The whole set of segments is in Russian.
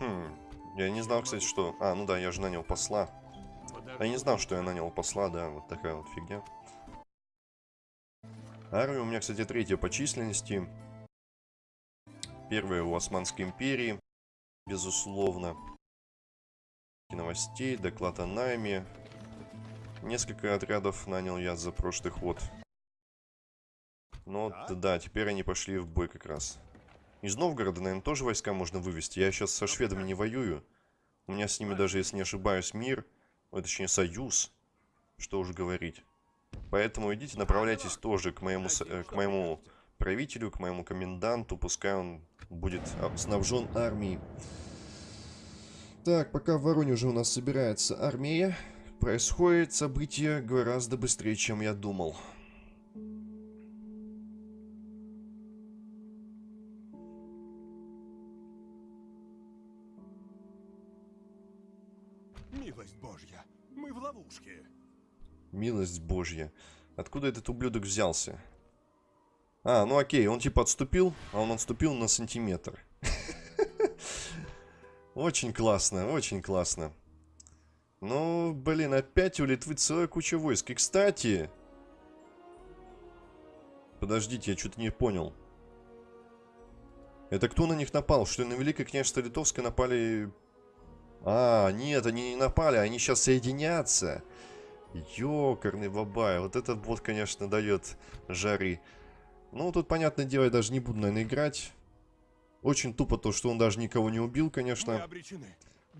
Хм, я не знал, кстати, что... А, ну да, я же нанял посла. А я не знал, что я нанял посла, да, вот такая вот фигня. Армия у меня, кстати, третья по численности. Первая у Османской империи, безусловно. Новостей, доклад о найме. Несколько отрядов нанял я за прошлый ход. Но да, да теперь они пошли в бой как раз. Из Новгорода, наверное, тоже войска можно вывести. Я сейчас со шведами не воюю. У меня с ними даже, если не ошибаюсь, мир. Ой, точнее, союз. Что уже говорить. Поэтому идите, направляйтесь тоже к моему, э, к моему правителю, к моему коменданту. Пускай он будет снабжен армией. Так, пока в Воронеже у нас собирается армия, происходит событие гораздо быстрее, чем я думал. Ловушке. Милость Божья. Откуда этот ублюдок взялся? А, ну окей, он типа отступил, а он отступил на сантиметр. Очень классно, очень классно. Ну, блин, опять у Литвы целая куча войск. И, кстати... Подождите, я что-то не понял. Это кто на них напал? Что на Великое княжество Литовское напали... А, нет, они не напали, они сейчас соединятся. Ёкарный бабай, вот этот бот, конечно, дает жары. Ну, тут, понятное дело, я даже не буду, наверное, играть. Очень тупо то, что он даже никого не убил, конечно.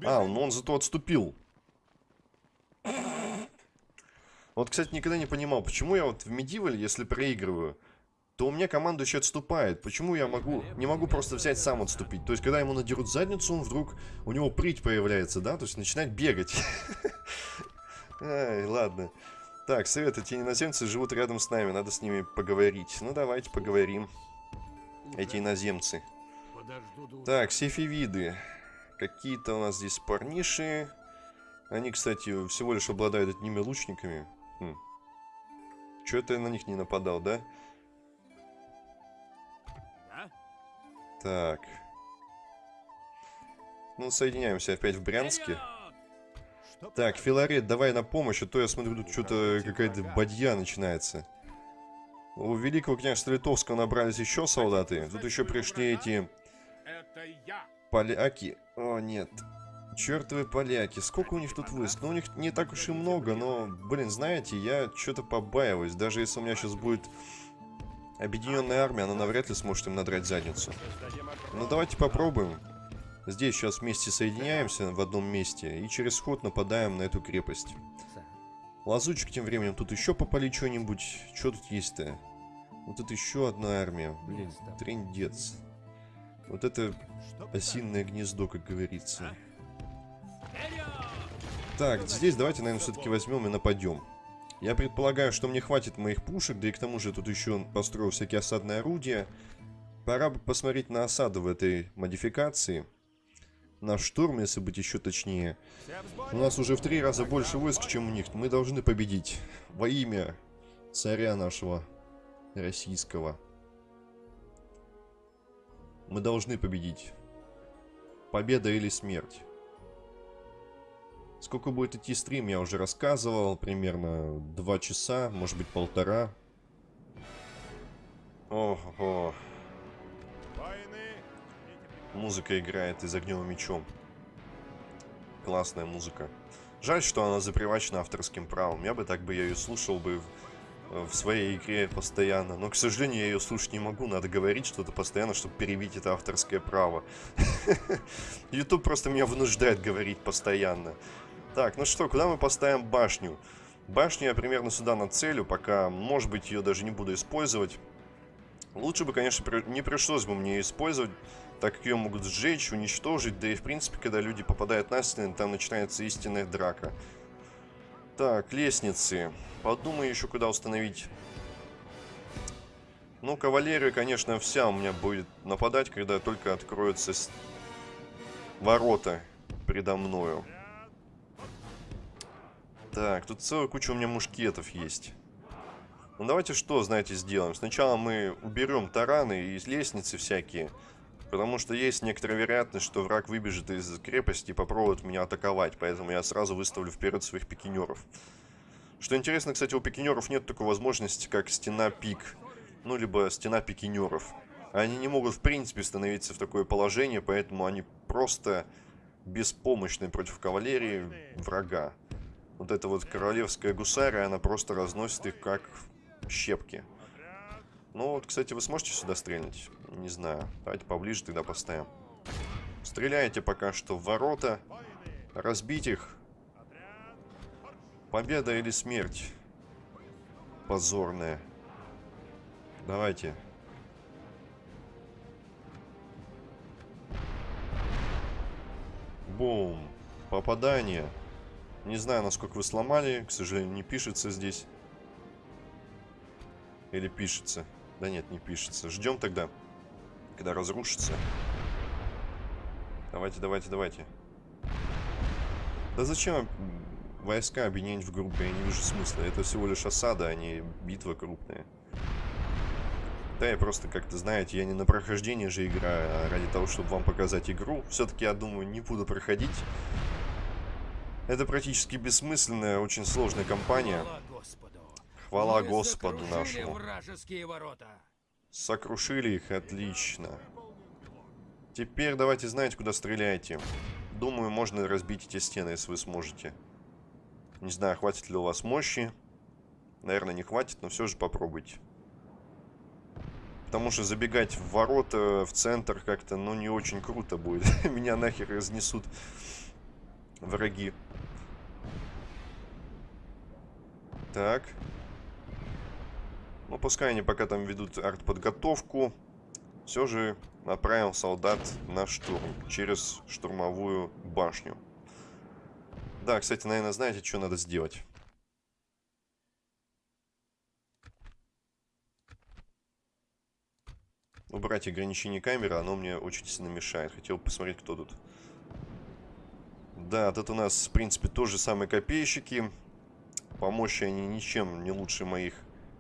А, ну он зато отступил. Вот, кстати, никогда не понимал, почему я вот в Medieval, если проигрываю, то у меня команда еще отступает. Почему я могу, не могу просто взять сам отступить? То есть, когда ему надерут задницу, он вдруг, у него прыть появляется, да? То есть, начинает бегать. Ай, ладно. Так, совет, эти иноземцы живут рядом с нами, надо с ними поговорить. Ну, давайте поговорим. Эти иноземцы. Так, сефивиды. Какие-то у нас здесь парниши. Они, кстати, всего лишь обладают одними лучниками. Хм. Че это я на них не нападал, да? Так. Ну, соединяемся опять в Брянске. Так, Филарет, давай на помощь, а то я смотрю, тут что-то какая-то бадья начинается. У Великого княжества Литовского набрались еще солдаты. Тут еще пришли эти Поляки? О, нет. Чертовы поляки. Сколько у них тут войск? Ну, у них не так уж и много, но, блин, знаете, я что-то побаиваюсь. Даже если у меня сейчас будет объединенная армия, она навряд ли сможет им надрать задницу. Ну, давайте попробуем. Здесь сейчас вместе соединяемся в одном месте и через ход нападаем на эту крепость. Лазучик тем временем тут еще попали что-нибудь. Что тут есть-то? Вот это еще одна армия. Блин, трендец. Вот это осинное гнездо, как говорится. Так, здесь давайте, наверное, все-таки возьмем и нападем. Я предполагаю, что мне хватит моих пушек, да и к тому же тут еще построил всякие осадные орудия. Пора бы посмотреть на осаду в этой модификации. На штурм, если быть еще точнее. У нас уже в три раза больше войск, чем у них. Мы должны победить. Во имя царя нашего российского. Мы должны победить. Победа или смерть. Сколько будет идти стрим, я уже рассказывал. Примерно два часа, может быть полтора. Ого. Музыка играет из огнем мечом. Классная музыка. Жаль, что она запривачена авторским правом. Я бы так бы я ее слушал бы в своей игре постоянно. Но, к сожалению, я ее слушать не могу. Надо говорить что-то постоянно, чтобы перебить это авторское право. YouTube просто меня вынуждает говорить постоянно. Так, ну что, куда мы поставим башню? Башню я примерно сюда нацелю, пока, может быть, ее даже не буду использовать. Лучше бы, конечно, не пришлось бы мне ее использовать, так как ее могут сжечь, уничтожить, да и, в принципе, когда люди попадают на стены, там начинается истинная драка. Так, лестницы. Подумаю еще, куда установить. Ну, кавалерия, конечно, вся у меня будет нападать, когда только откроются ворота предо мною. Так, тут целая куча у меня мушкетов есть. Ну, давайте что, знаете, сделаем. Сначала мы уберем тараны и лестницы всякие. Потому что есть некоторая вероятность, что враг выбежит из крепости и попробует меня атаковать. Поэтому я сразу выставлю вперед своих пикинеров. Что интересно, кстати, у пикинеров нет такой возможности, как стена пик. Ну, либо стена пикинеров. Они не могут, в принципе, становиться в такое положение, поэтому они просто беспомощны против кавалерии врага. Вот эта вот королевская гусария, она просто разносит их как щепки. Ну вот, кстати, вы сможете сюда стрельнуть? Не знаю. Давайте поближе тогда поставим. Стреляйте пока что в ворота. Разбить их. Победа или смерть? Позорная. Давайте. Бум. Попадание. Не знаю, насколько вы сломали. К сожалению, не пишется здесь. Или пишется. Да нет, не пишется. Ждем тогда, когда разрушится. Давайте, давайте, давайте. Да зачем войска объединять в группы? Я не вижу смысла. Это всего лишь осада, а не битва крупная. Да, я просто, как-то, знаете, я не на прохождение же играю, а ради того, чтобы вам показать игру. Все-таки, я думаю, не буду проходить. Это практически бессмысленная, очень сложная кампания. Хвала Господу. Нашему. Сокрушили их, отлично. Теперь давайте знаете, куда стреляете. Думаю, можно разбить эти стены, если вы сможете. Не знаю, хватит ли у вас мощи. Наверное, не хватит, но все же попробуйте. Потому что забегать в ворота, в центр как-то, ну, не очень круто будет. Меня нахер разнесут враги. Так. Ну, пускай они пока там ведут артподготовку. Все же направил солдат на штурм через штурмовую башню. Да, кстати, наверное, знаете, что надо сделать? Убрать ограничение камеры, оно мне очень сильно мешает. Хотел посмотреть, кто тут. Да, тут у нас, в принципе, тоже самые копейщики. По мощи они ничем не лучше моих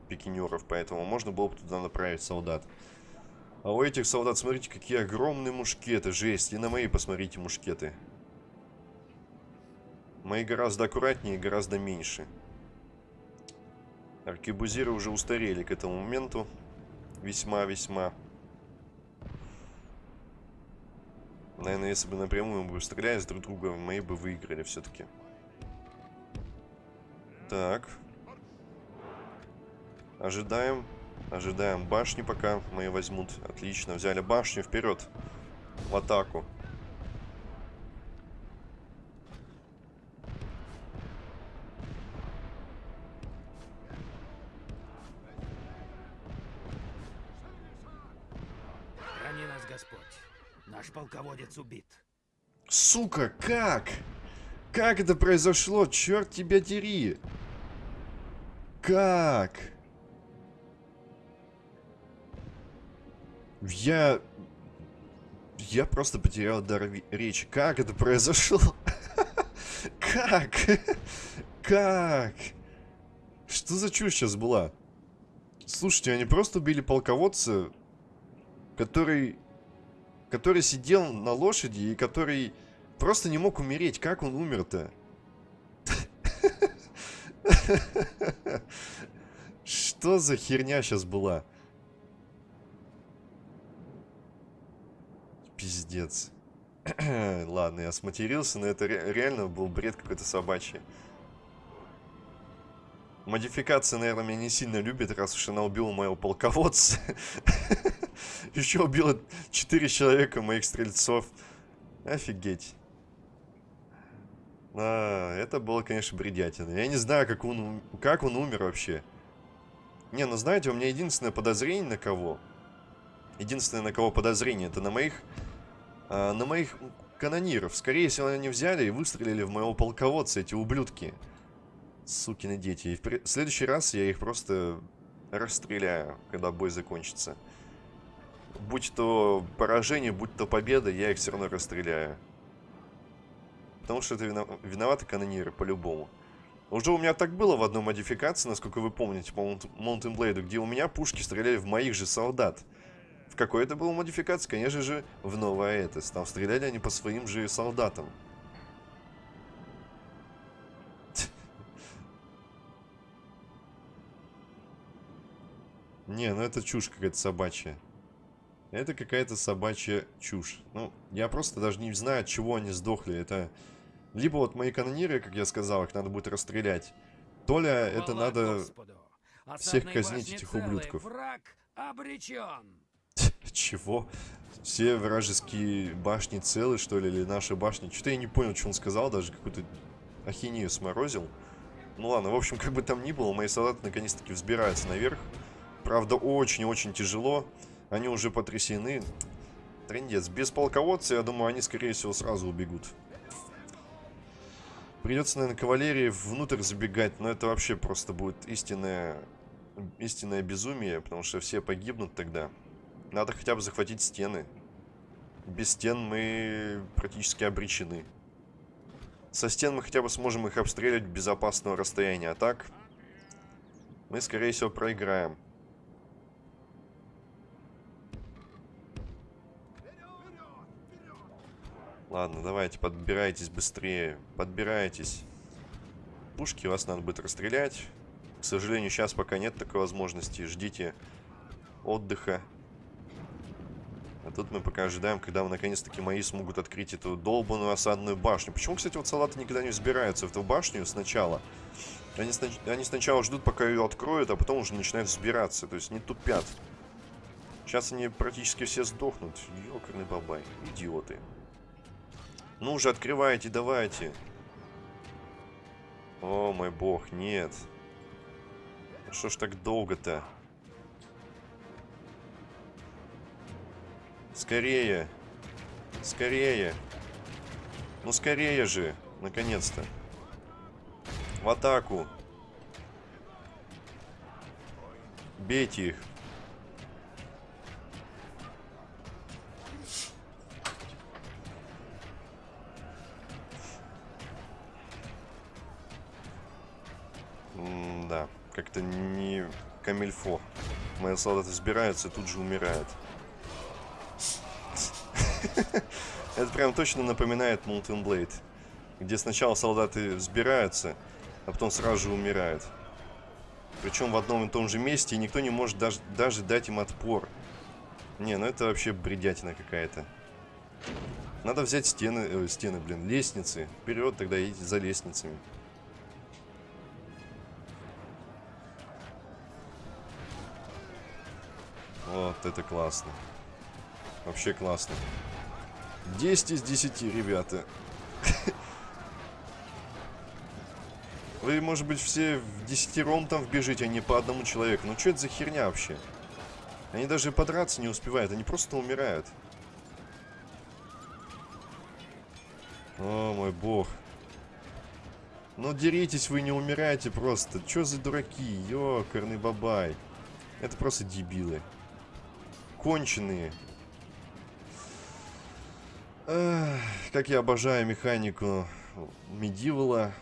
пикинеров, поэтому можно было бы туда направить солдат. А у этих солдат, смотрите, какие огромные мушкеты, жесть. И на мои посмотрите мушкеты. Мои гораздо аккуратнее и гораздо меньше. Аркебузиры уже устарели к этому моменту. Весьма-весьма. Наверное, если бы напрямую мы бы стрелялись друг друга, мои бы выиграли все-таки. Так. Ожидаем. Ожидаем башни, пока мои возьмут. Отлично, взяли башню. Вперед. В атаку. Храни нас Господь. Наш полководец убит. Сука, как? Как это произошло? Черт тебя дери. Как? Я... Я просто потерял дар речи. Как это произошло? Как? Как? Что за чушь сейчас была? Слушайте, они просто убили полководца, который... Который сидел на лошади и который просто не мог умереть. Как он умер-то? Что за херня сейчас была? Пиздец. Ладно, я сматерился, но это ре- реально был бред какой-то собачий. Модификация, наверное, меня не сильно любит, раз уж она убила моего полководца. Еще убила 4 человека моих стрельцов. Офигеть. А, это было, конечно, бредятина. Я не знаю, как он, как он умер вообще. Не, ну знаете, у меня единственное подозрение на кого. Единственное, на кого подозрение, это на моих... а, на моих канониров. Скорее всего, они взяли и выстрелили в моего полководца, эти ублюдки. Сукины дети. И в пре- следующий раз я их просто расстреляю, когда бой закончится. Будь то поражение, будь то победа, я их все равно расстреляю. Потому что это вино- виноваты канониры, по-любому. Уже у меня так было в одной модификации, насколько вы помните, по Mountain Blade, где у меня пушки стреляли в моих же солдат. В какой это был модификации? Конечно же, в новое Этос. Там стреляли они по своим же солдатам. Не, ну это чушь какая-то собачья. Это какая-то собачья чушь. Ну, я просто даже не знаю, от чего они сдохли. Это... Либо вот мои канониры, как я сказал, их надо будет расстрелять. То ли это Хвала надо... Господу. всех казнить, этих ублюдков. Враг обречен. Чего? Все вражеские башни целы, что ли, или наши башни? Что-то я не понял, что он сказал, даже какую-то ахинею сморозил. Ну ладно, в общем, как бы там ни было, мои солдаты наконец-таки взбираются наверх. Правда, очень-очень тяжело. Они уже потрясены. Трендец. Без полководца, я думаю, они, скорее всего, сразу убегут. Придется, наверное, кавалерии внутрь забегать, но это вообще просто будет истинное, истинное безумие, потому что все погибнут тогда. Надо хотя бы захватить стены. Без стен мы практически обречены. Со стен мы хотя бы сможем их обстреливать в безопасного расстояния, а так мы, скорее всего, проиграем. Ладно, давайте, подбирайтесь быстрее. Подбирайтесь. Пушки вас надо будет расстрелять. К сожалению, сейчас пока нет такой возможности. Ждите отдыха. А тут мы пока ожидаем, когда наконец-таки мои смогут открыть эту долбанную осадную башню. Почему, кстати, вот солдаты никогда не взбираются в эту башню сначала? Они, снач... Они сначала ждут, пока ее откроют, а потом уже начинают взбираться. То есть не тупят. Сейчас они практически все сдохнут. Ёкарный бабай. Идиоты. Ну уже открывайте, давайте. О мой бог, нет. Ну Что ж так долго-то? Скорее. Скорее. Ну скорее же, наконец-то. В атаку. Бейте их. Как-то не камильфо. Мои солдаты сбираются и тут же умирают. Это прям точно напоминает Molten Blade. Где сначала солдаты взбираются, а потом сразу же умирают. Причем в одном и том же месте, и никто не может даже, даже дать им отпор. Не, ну это вообще бредятина какая-то. Надо взять стены, э, стены, блин, лестницы. Вперед тогда идите за лестницами. Вот это классно. Вообще классно. 10 из 10, ребята. Вы, может быть, все в десятером там вбежите, а не по одному человеку. Ну что это за херня вообще? Они даже подраться не успевают, они просто умирают. О, мой бог. Ну деритесь вы, не умираете просто. Чё за дураки? Ёкарный бабай. Это просто дебилы. Конченые. Эх, как я обожаю механику Медивала.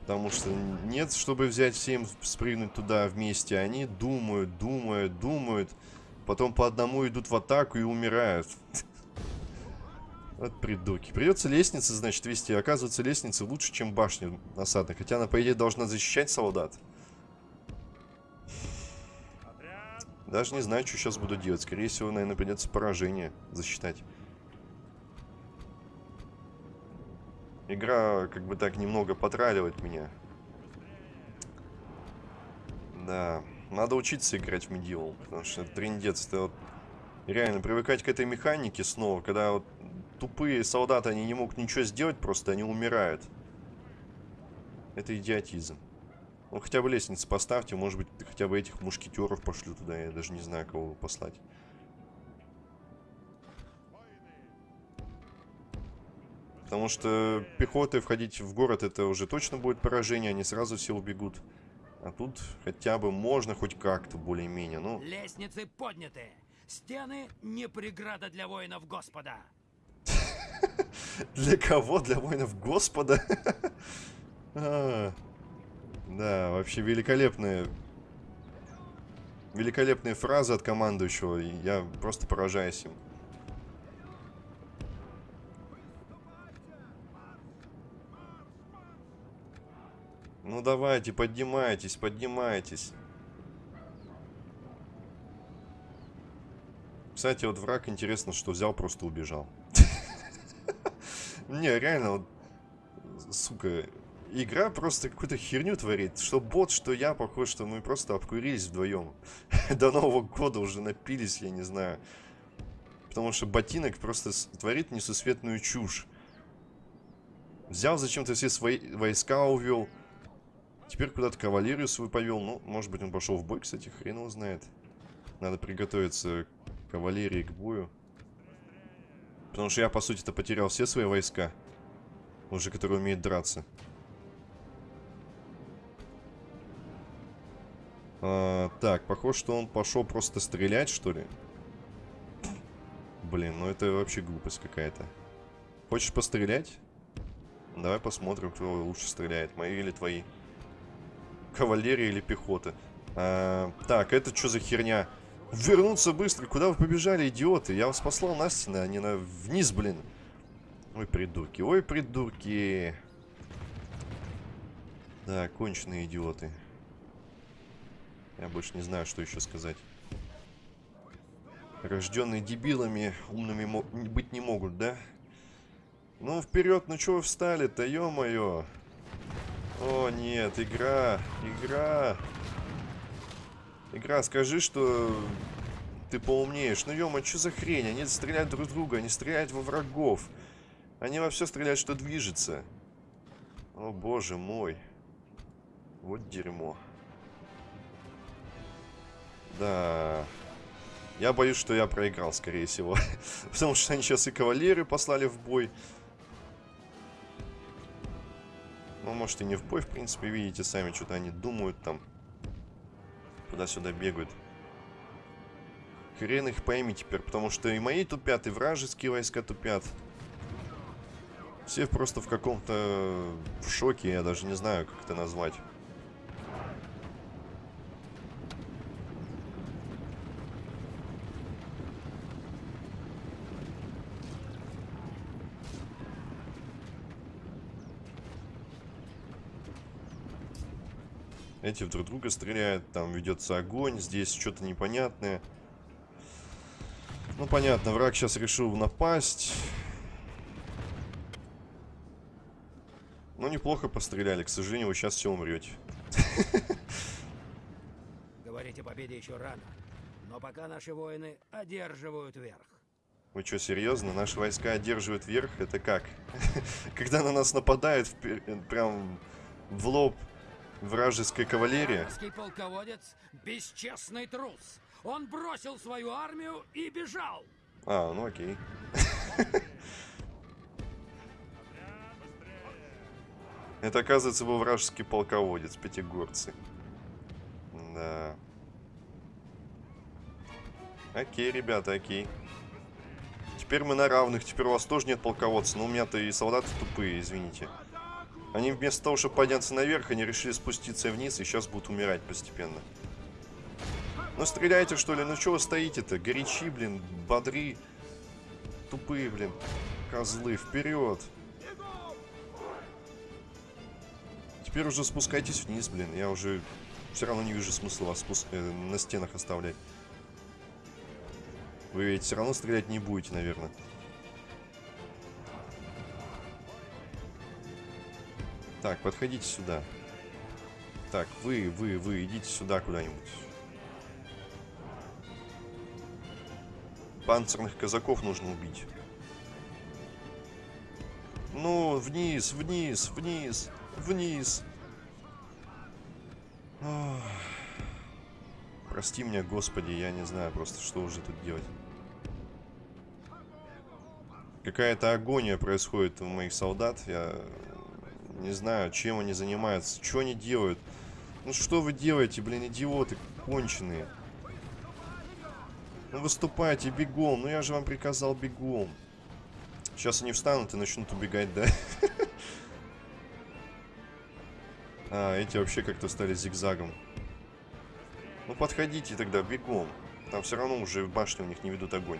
Потому что нет, чтобы взять всем спрыгнуть туда вместе. Они думают, думают, думают. Потом по одному идут в атаку и умирают. Вот придурки. Придется лестницы, значит, вести. Оказывается, лестницы лучше, чем башня осадная. Хотя она, по идее, должна защищать солдат. Даже не знаю, что сейчас буду делать. Скорее всего, наверное, придется поражение засчитать. Игра как бы так немного потраливает меня. Да, надо учиться играть в Medieval, потому что это трендец. Это вот реально привыкать к этой механике снова, когда вот тупые солдаты, они не могут ничего сделать, просто они умирают. Это идиотизм. Ну, хотя бы лестницы поставьте, может быть, хотя бы этих мушкетеров пошлю туда, я даже не знаю, кого послать. Потому что пехотой входить в город это уже точно будет поражение, они сразу все убегут. А тут хотя бы можно хоть как-то более-менее, ну... Лестницы подняты. Стены не преграда для воинов Господа. Для кого? Для воинов Господа? Да, вообще великолепная великолепные фразы от командующего. Я просто поражаюсь им. Ну давайте, поднимайтесь, поднимайтесь. Кстати, вот враг, интересно, что взял, просто убежал. Не, реально, сука, игра просто какую-то херню творит. Что бот, что я, похоже, что мы просто обкурились вдвоем. До Нового года уже напились, я не знаю. Потому что ботинок просто творит несусветную чушь. Взял зачем-то все свои войска увел. Теперь куда-то кавалерию свою повел. Ну, может быть, он пошел в бой, кстати, хрен его знает. Надо приготовиться к кавалерии, к бою. Потому что я, по сути-то, потерял все свои войска. Уже которые умеют драться. А, так, похоже, что он пошел просто стрелять, что ли. Блин, ну это вообще глупость какая-то. Хочешь пострелять? Давай посмотрим, кто лучше стреляет, мои или твои. Кавалерия или пехота. А, так, это что за херня? Вернуться быстро, куда вы побежали, идиоты? Я вас послал на а не на... вниз, блин. Ой, придурки, ой, придурки. Да, конченые идиоты. Я больше не знаю, что еще сказать. Рожденные дебилами, умными быть не могут, да? Ну, вперед, ну чего встали-то, ё-моё? О, нет, игра, игра. Игра, скажи, что ты поумнеешь. Ну, ё что за хрень? Они стреляют друг друга, они стреляют во врагов. Они во все стреляют, что движется. О, боже мой. Вот дерьмо. Да. Я боюсь, что я проиграл, скорее всего. Потому что они сейчас и кавалерию послали в бой. Ну, может и не в бой, в принципе, видите сами, что-то они думают там. Туда-сюда бегают. Хрен их пойми теперь, потому что и мои тупят, и вражеские войска тупят. Все просто в каком-то в шоке, я даже не знаю, как это назвать. Эти друг друга стреляют, там ведется огонь, здесь что-то непонятное. Ну, понятно, враг сейчас решил напасть. Ну, неплохо постреляли, к сожалению, вы сейчас все умрете. Говорить о победе еще рано. Но пока наши воины одерживают верх. Вы что, серьезно? Наши войска одерживают верх? Это как? Когда на нас нападает впер- прям в лоб вражеская кавалерия? Полководец – бесчестный трус. Он бросил свою армию и бежал. А, ну окей. Это, оказывается, был вражеский полководец, пятигорцы. Да. Окей, ребята, окей. Теперь мы на равных, теперь у вас тоже нет полководца, но у меня-то и солдаты тупые, извините. Они вместо того, чтобы подняться наверх, они решили спуститься вниз и сейчас будут умирать постепенно. Ну стреляйте, что ли, ну что вы стоите-то? Горячи, блин, бодри. Тупые, блин, козлы, вперед. Теперь уже спускайтесь вниз, блин. Я уже все равно не вижу смысла вас спус- э, на стенах оставлять. Вы ведь все равно стрелять не будете, наверное. Так, подходите сюда. Так, вы, вы, вы, идите сюда куда-нибудь. Панцирных казаков нужно убить. Ну, вниз, вниз, вниз, вниз. Ох. Прости меня, Господи, я не знаю просто, что уже тут делать. Какая-то агония происходит у моих солдат. Я не знаю, чем они занимаются, что они делают. Ну что вы делаете, блин, идиоты конченые. Ну выступайте бегом. Ну я же вам приказал бегом. Сейчас они встанут и начнут убегать, да? А, эти вообще как-то стали зигзагом. Ну подходите тогда бегом. Там все равно уже в башне у них не ведут огонь.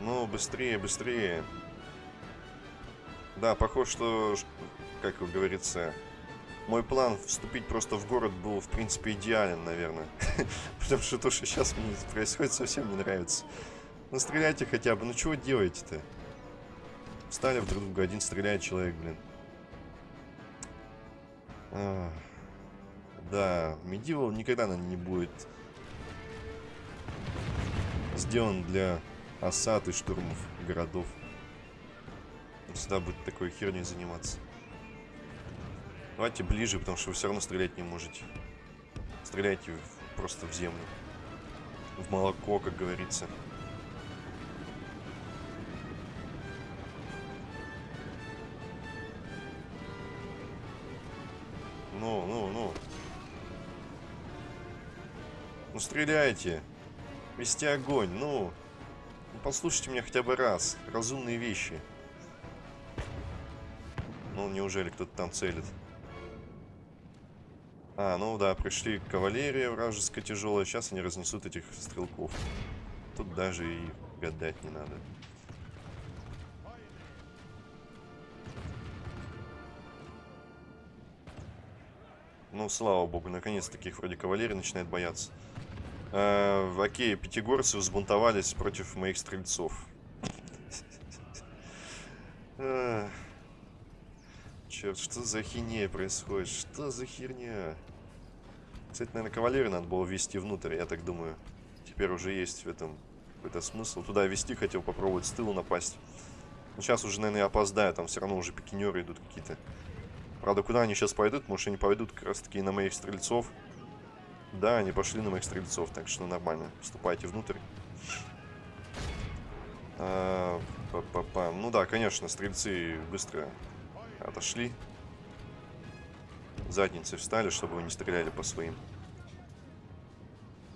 Ну, быстрее, быстрее. Да, похоже, что, как говорится, мой план вступить просто в город был, в принципе, идеален, наверное. Потому что то, что сейчас мне происходит, совсем не нравится. Ну, стреляйте хотя бы. Ну, чего делаете-то? Встали в друг друга, один стреляет человек, блин. Да, Medieval никогда, наверное, не будет сделан для осад и штурмов городов. Он Всегда будет такой херней заниматься. Давайте ближе, потому что вы все равно стрелять не можете. Стреляйте просто в землю. В молоко, как говорится. Ну, ну, ну. Ну, стреляйте. Вести огонь, ну. Послушайте меня хотя бы раз. Разумные вещи. Ну, неужели кто-то там целит? А, ну да, пришли кавалерия вражеская тяжелая. Сейчас они разнесут этих стрелков. Тут даже и гадать не надо. Ну, слава богу, наконец-таки их вроде кавалерия начинает бояться. Э, окей, пятигорцы взбунтовались против моих стрельцов. Черт, что за хинея происходит? Что за херня? Кстати, наверное, кавалерию надо было ввести внутрь, я так думаю. Теперь уже есть в этом какой-то смысл. Туда вести хотел попробовать с тыла напасть. Но сейчас уже, наверное, опоздаю, там все равно уже пикинеры идут какие-то. Правда, куда они сейчас пойдут? Может, они пойдут как раз-таки на моих стрельцов. Да, они пошли на моих стрельцов, так что нормально. Вступайте внутрь. А, па-па-па. Ну да, конечно, стрельцы быстро отошли. Задницы встали, чтобы вы не стреляли по своим.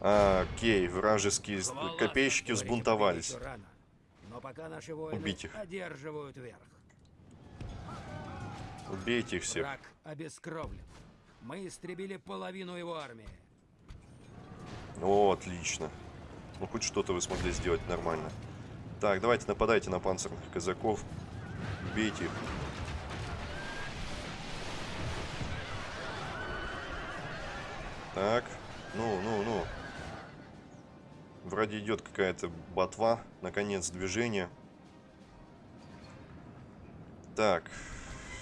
А, Окей, вражеские копейщики взбунтовались. Убить их. одерживают верх. Убейте их всех. Враг обескровлен. Мы истребили половину его армии. О, отлично. Ну, хоть что-то вы смогли сделать нормально. Так, давайте нападайте на панцирных казаков. Бейте их. Так, ну, ну, ну. Вроде идет какая-то ботва. Наконец, движение. Так.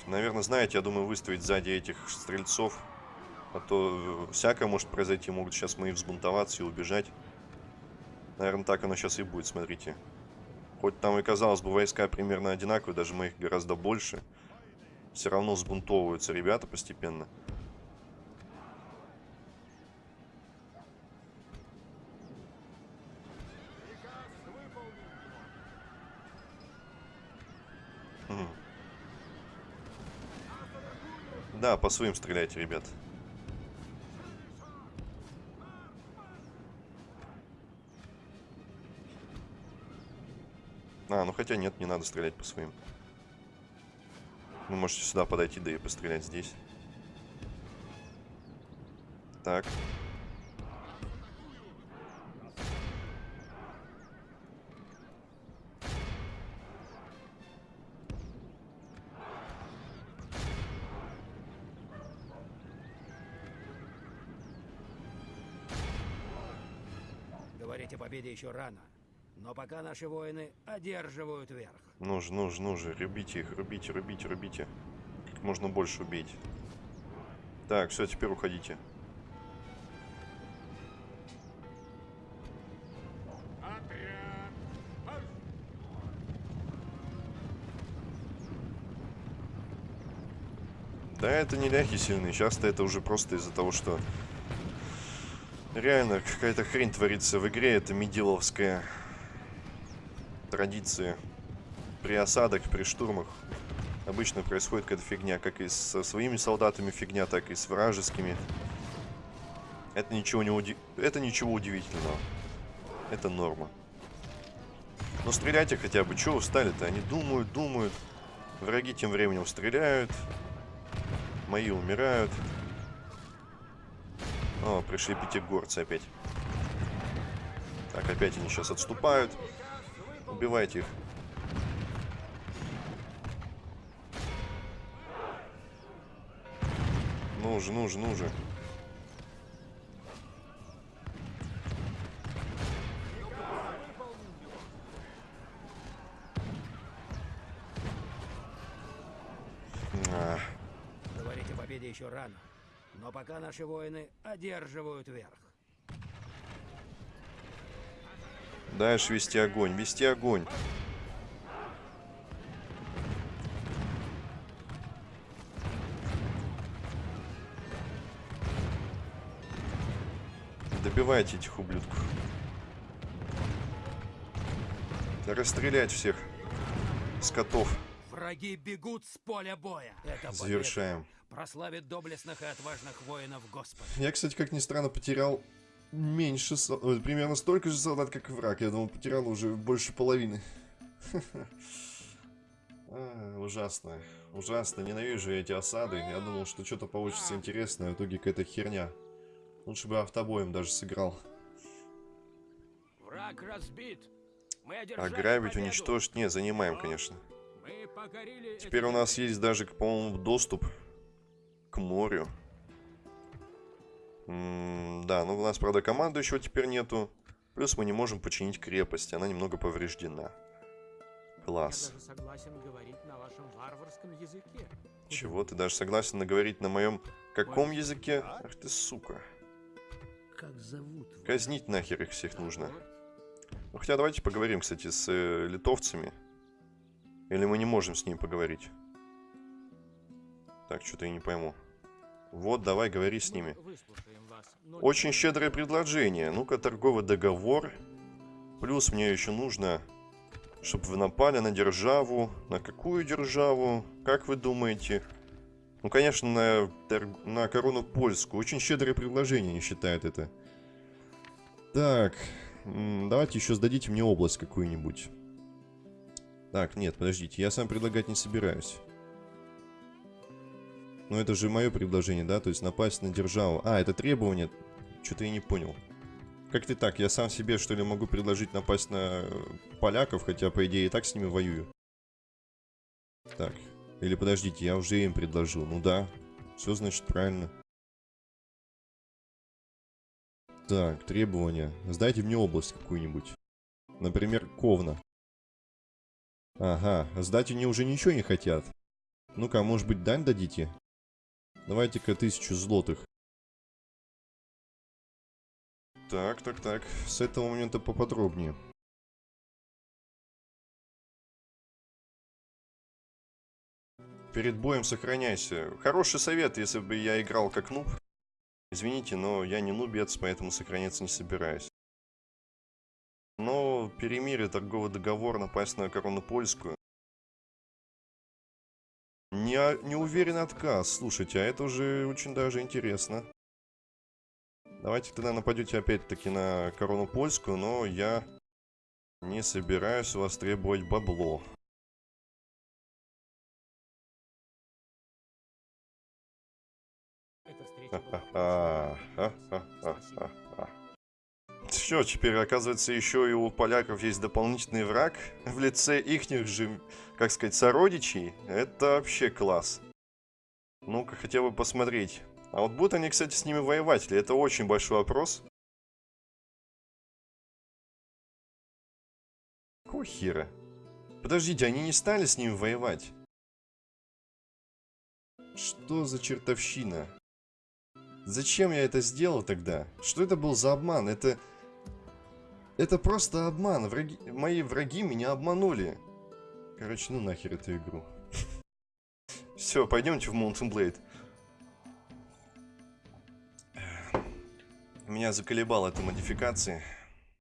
Наверное, знаете, я думаю, выставить сзади этих стрельцов. А то э, всякое может произойти. Могут сейчас мои взбунтоваться и убежать. Наверное, так оно сейчас и будет, смотрите. Хоть там и казалось бы войска примерно одинаковые, даже моих гораздо больше. Все равно сбунтовываются ребята постепенно. Да, по своим стреляйте, ребят. А, ну хотя нет, не надо стрелять по своим. Вы можете сюда подойти, да и пострелять здесь. Так. Говорить о победе еще рано. Но пока наши воины одерживают верх. Ну же, ну же, ну же, рубите их, рубите, рубите, рубите. Как можно больше убейте. Так, все, теперь уходите. Да, это не ляхи сильные. Часто это уже просто из-за того, что реально какая-то хрень творится в игре. Это медиловская традиция. При осадах, при штурмах обычно происходит какая-то фигня. Как и со своими солдатами фигня, так и с вражескими. Это ничего, не уди... это ничего удивительного. Это норма. Но стреляйте хотя бы. Чего устали-то? Они думают, думают. Враги тем временем стреляют. Мои умирают. О, пришли пятигорцы опять. Так, опять они сейчас отступают. Убивайте их. Ну же, ну же, ну же. А, Говорить о победе еще рано. Но пока наши воины одерживают верх. Дальше вести огонь, вести огонь. Добивайте этих ублюдков. Расстрелять всех. Скотов. Враги бегут с поля боя. Это Завершаем. прославит доблестных и отважных воинов Господа. Я, кстати, как ни странно, потерял меньше, примерно столько же солдат, как и враг. Я думал, потерял уже больше половины. А, Ужасно. Ужасно. Ненавижу я эти осады. Я думал, что что-то получится интересное, а в итоге какая-то херня. Лучше бы автобоем даже сыграл. Враг разбит. Мы Ограбить, победу. уничтожить. Не, занимаем, конечно. Мы покорили Теперь у нас есть даже, по-моему, доступ к морю. М, да, ну у нас, правда, командующего теперь нету. Плюс мы не можем починить крепость, она немного повреждена. Класс. Я даже согласен говорить на вашем варварском языке. Чего, ты даже согласен наговорить на моем каком языке? Ах ты сука. Как зовут? вас? Казнить нахер их всех нужно. Ну хотя давайте поговорим, кстати, с э, литовцами. Или мы не можем с ними поговорить? Так, что-то я не пойму. Вот, давай, говори с ними. Очень щедрое предложение. Ну-ка, торговый договор. Плюс мне еще нужно, чтобы вы напали на державу. На какую державу? Как вы думаете? Ну, конечно, на, на корону польскую. Очень щедрое предложение, не считает это. Так, давайте еще сдадите мне область какую-нибудь. Так, нет, подождите, я сам предлагать не собираюсь. Ну, это же мое предложение, да? То есть напасть на державу. А, это требование. Что-то я не понял. Как ты так? Я сам себе, что ли, могу предложить напасть на э, поляков, хотя, по идее, и так с ними воюю. Так. Или подождите, я уже им предложил. Ну да. Все, значит, правильно. Так, требования. Сдайте мне область какую-нибудь. Например, Ковна. Ага, сдать они уже ничего не хотят. Ну-ка, может быть, дань дадите? Давайте-ка тысячу злотых. Так, так, так. С этого момента поподробнее. Перед боем сохраняйся. Хороший совет, если бы я играл как нуб. Извините, но я не нубец, поэтому сохраняться не собираюсь. Но перемирие, торговый договор, напасть на корону польскую. Не, не уверен отказ. Слушайте, а это уже очень даже интересно. Давайте тогда нападете опять-таки на корону польскую, но я не собираюсь у вас требовать бабло. эта встреча была Ха-ха-ха. Что, теперь, оказывается, еще и у поляков есть дополнительный враг в лице ихних же, как сказать, сородичей. Это вообще класс. Ну-ка, хотя бы посмотреть. А вот будут они, кстати, с ними воевать ли? Это очень большой вопрос. Хера? Подождите, они не стали с ними воевать? Что за чертовщина? Зачем я это сделал тогда? Что это был за обман? Это... Это просто обман. Враги... Мои враги меня обманули. Короче, ну нахер эту игру. Все, пойдемте в Mountain Blade. Меня заколебала эта модификация.